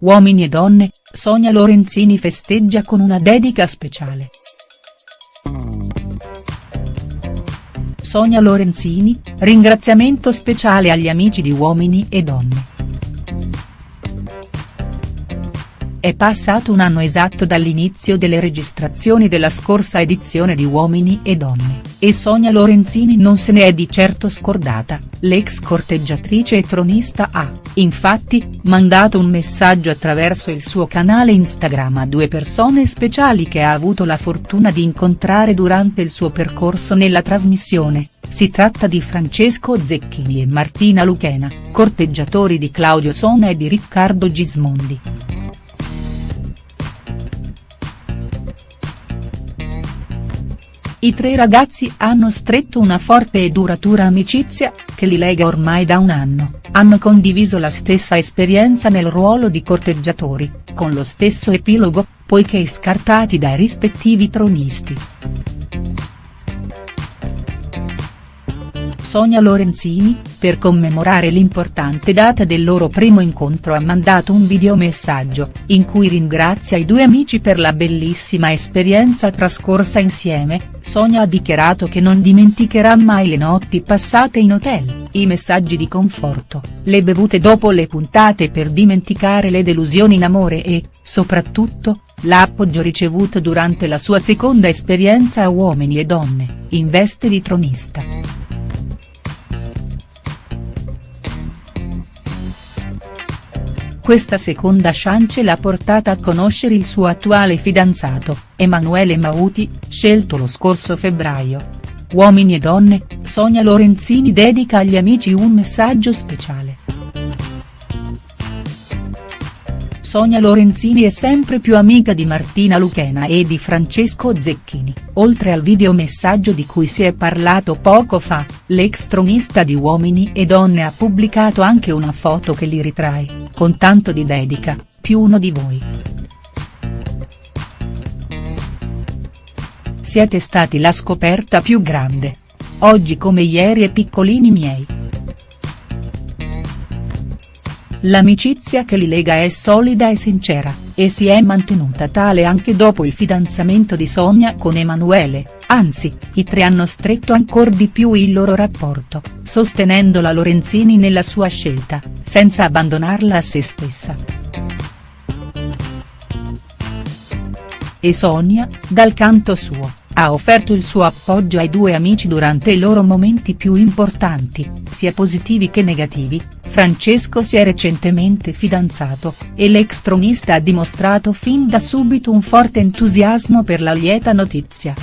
Uomini e donne, Sonia Lorenzini festeggia con una dedica speciale. Sonia Lorenzini, ringraziamento speciale agli amici di Uomini e Donne. È passato un anno esatto dall'inizio delle registrazioni della scorsa edizione di Uomini e Donne, e Sonia Lorenzini non se ne è di certo scordata, l'ex corteggiatrice e tronista ha, infatti, mandato un messaggio attraverso il suo canale Instagram a due persone speciali che ha avuto la fortuna di incontrare durante il suo percorso nella trasmissione, si tratta di Francesco Zecchini e Martina Luchena, corteggiatori di Claudio Sona e di Riccardo Gismondi. I tre ragazzi hanno stretto una forte e duratura amicizia, che li lega ormai da un anno, hanno condiviso la stessa esperienza nel ruolo di corteggiatori, con lo stesso epilogo, poiché scartati dai rispettivi tronisti. Sonia Lorenzini, per commemorare l'importante data del loro primo incontro ha mandato un videomessaggio, in cui ringrazia i due amici per la bellissima esperienza trascorsa insieme, Sonia ha dichiarato che non dimenticherà mai le notti passate in hotel, i messaggi di conforto, le bevute dopo le puntate per dimenticare le delusioni in amore e, soprattutto, l'appoggio ricevuto durante la sua seconda esperienza a Uomini e Donne, in veste di tronista. Questa seconda chance l'ha portata a conoscere il suo attuale fidanzato, Emanuele Mauti, scelto lo scorso febbraio. Uomini e donne, Sonia Lorenzini dedica agli amici un messaggio speciale. Sonia Lorenzini è sempre più amica di Martina Luchena e di Francesco Zecchini, oltre al videomessaggio di cui si è parlato poco fa, l'ex tronista di Uomini e Donne ha pubblicato anche una foto che li ritrae, con tanto di dedica, più uno di voi. Siete stati la scoperta più grande. Oggi come ieri e piccolini miei. L'amicizia che li lega è solida e sincera, e si è mantenuta tale anche dopo il fidanzamento di Sonia con Emanuele, anzi, i tre hanno stretto ancor di più il loro rapporto, sostenendo la Lorenzini nella sua scelta, senza abbandonarla a se stessa. E Sonia, dal canto suo ha offerto il suo appoggio ai due amici durante i loro momenti più importanti, sia positivi che negativi, Francesco si è recentemente fidanzato, e l'ex tronista ha dimostrato fin da subito un forte entusiasmo per la lieta notizia.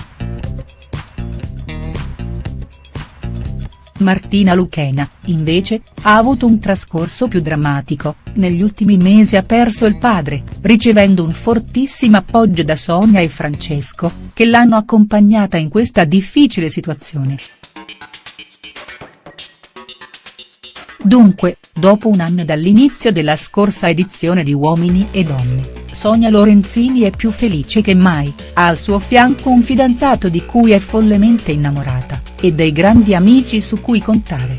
Martina Luchena, invece, ha avuto un trascorso più drammatico, negli ultimi mesi ha perso il padre, ricevendo un fortissimo appoggio da Sonia e Francesco, che l'hanno accompagnata in questa difficile situazione. Dunque, dopo un anno dall'inizio della scorsa edizione di Uomini e Donne, Sonia Lorenzini è più felice che mai, ha al suo fianco un fidanzato di cui è follemente innamorata, e dei grandi amici su cui contare.